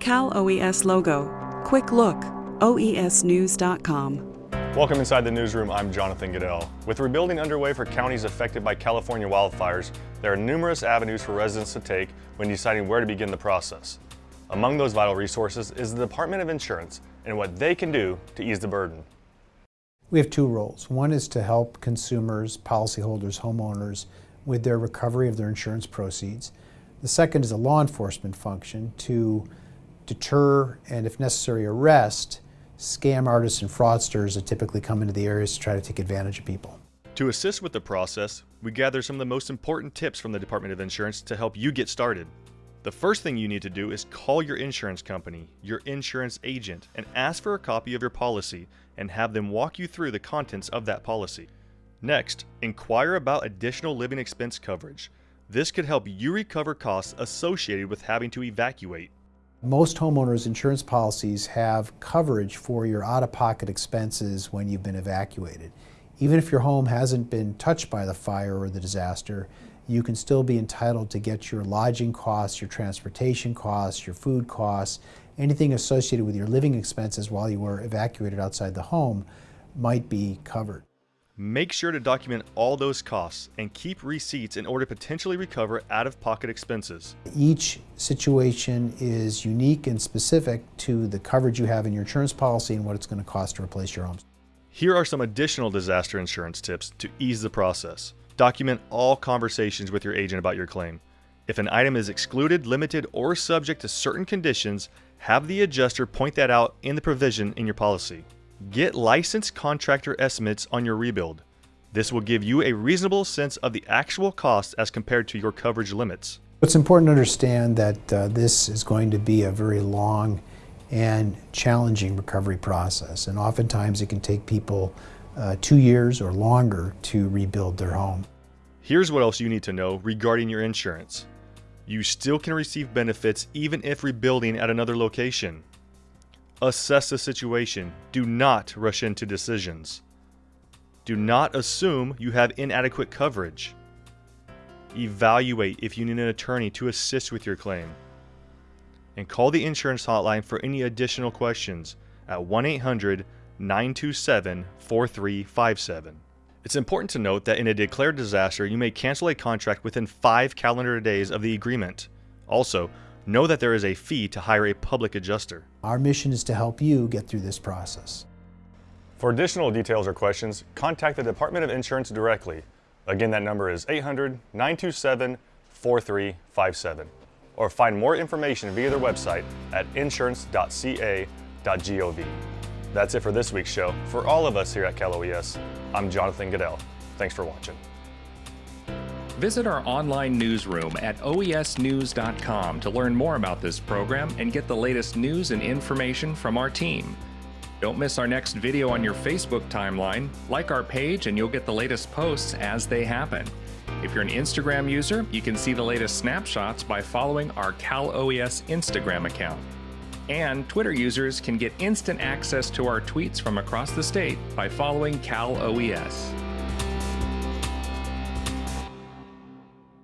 Cal OES logo. Quick look. OESnews.com. Welcome inside the newsroom. I'm Jonathan Goodell. With rebuilding underway for counties affected by California wildfires, there are numerous avenues for residents to take when deciding where to begin the process. Among those vital resources is the Department of Insurance and what they can do to ease the burden. We have two roles. One is to help consumers, policyholders, homeowners with their recovery of their insurance proceeds. The second is a law enforcement function to deter and, if necessary, arrest scam artists and fraudsters that typically come into the areas to try to take advantage of people. To assist with the process, we gather some of the most important tips from the Department of Insurance to help you get started. The first thing you need to do is call your insurance company, your insurance agent, and ask for a copy of your policy and have them walk you through the contents of that policy. Next, inquire about additional living expense coverage. This could help you recover costs associated with having to evacuate. Most homeowners insurance policies have coverage for your out-of-pocket expenses when you've been evacuated. Even if your home hasn't been touched by the fire or the disaster, you can still be entitled to get your lodging costs, your transportation costs, your food costs, anything associated with your living expenses while you were evacuated outside the home might be covered. Make sure to document all those costs and keep receipts in order to potentially recover out-of-pocket expenses. Each situation is unique and specific to the coverage you have in your insurance policy and what it's going to cost to replace your home. Here are some additional disaster insurance tips to ease the process. Document all conversations with your agent about your claim. If an item is excluded, limited, or subject to certain conditions, have the adjuster point that out in the provision in your policy. Get licensed contractor estimates on your rebuild. This will give you a reasonable sense of the actual cost as compared to your coverage limits. It's important to understand that uh, this is going to be a very long and challenging recovery process, and oftentimes it can take people uh, two years or longer to rebuild their home. Here's what else you need to know regarding your insurance. You still can receive benefits even if rebuilding at another location. Assess the situation. Do not rush into decisions. Do not assume you have inadequate coverage. Evaluate if you need an attorney to assist with your claim. And call the insurance hotline for any additional questions at 1 800 927 4357. It's important to note that in a declared disaster, you may cancel a contract within five calendar days of the agreement. Also, know that there is a fee to hire a public adjuster. Our mission is to help you get through this process. For additional details or questions, contact the Department of Insurance directly. Again, that number is 800-927-4357. Or find more information via their website at insurance.ca.gov. That's it for this week's show. For all of us here at Cal OES, I'm Jonathan Goodell. Thanks for watching. Visit our online newsroom at oesnews.com to learn more about this program and get the latest news and information from our team. Don't miss our next video on your Facebook timeline. Like our page and you'll get the latest posts as they happen. If you're an Instagram user, you can see the latest snapshots by following our Cal OES Instagram account. And Twitter users can get instant access to our tweets from across the state by following Cal OES.